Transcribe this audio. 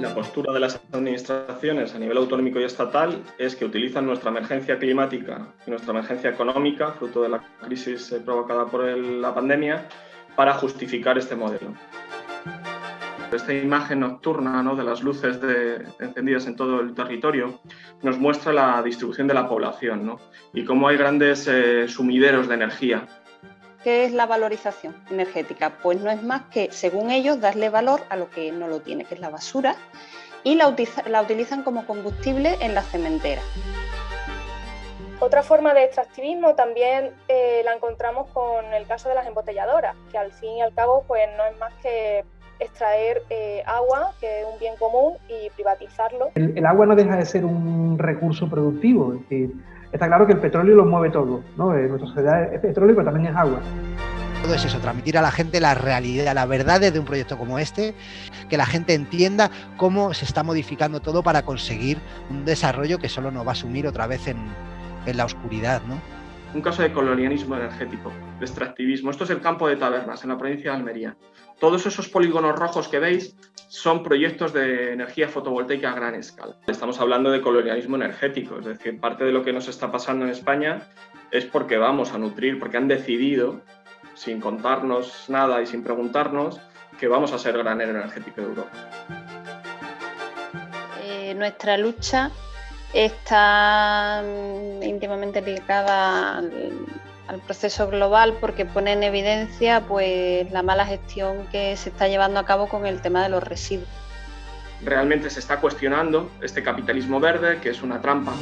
la postura de las administraciones a nivel autonómico y estatal es que utilizan nuestra emergencia climática y nuestra emergencia económica, fruto de la crisis eh, provocada por la pandemia, para justificar este modelo. Esta imagen nocturna ¿no? de las luces encendidas en todo el territorio nos muestra la distribución de la población ¿no? y cómo hay grandes eh, sumideros de energía ¿Qué es la valorización energética? Pues no es más que, según ellos, darle valor a lo que no lo tiene, que es la basura, y la, utilizan como combustible en la cementera. Otra forma de extractivismo también eh, la encontramos con el caso de las embotelladoras, que al fin y al cabo pues no es más que extraer eh, agua, que es un bien común, y privatizarlo. El, agua no deja de ser un recurso productivo, es decir, Está claro que el petróleo lo mueve todo, ¿no? Eh, nuestra sociedad es petróleo, pero también es agua. Todo es eso, transmitir a la gente la realidad, la verdad de un proyecto como este, que la gente entienda cómo se está modificando todo para conseguir un desarrollo que solo nos va a sumir otra vez en, en la oscuridad, ¿no? Un caso de colonialismo energético, de extractivismo. Esto es el campo de Tabernas, en la provincia de Almería. Todos esos polígonos rojos que veis son proyectos de energía fotovoltaica a gran escala. Estamos hablando de colonialismo energético, es decir, parte de lo que nos está pasando en España es porque vamos a nutrir, porque han decidido, sin contarnos nada y sin preguntarnos, que vamos a ser granero energético de Europa. Eh, nuestra lucha está mm, íntimamente ligada al, proceso global porque pone en evidencia pues, la mala gestión que se está llevando a cabo con el tema de los residuos. Realmente se está cuestionando este capitalismo verde, que es una trampa.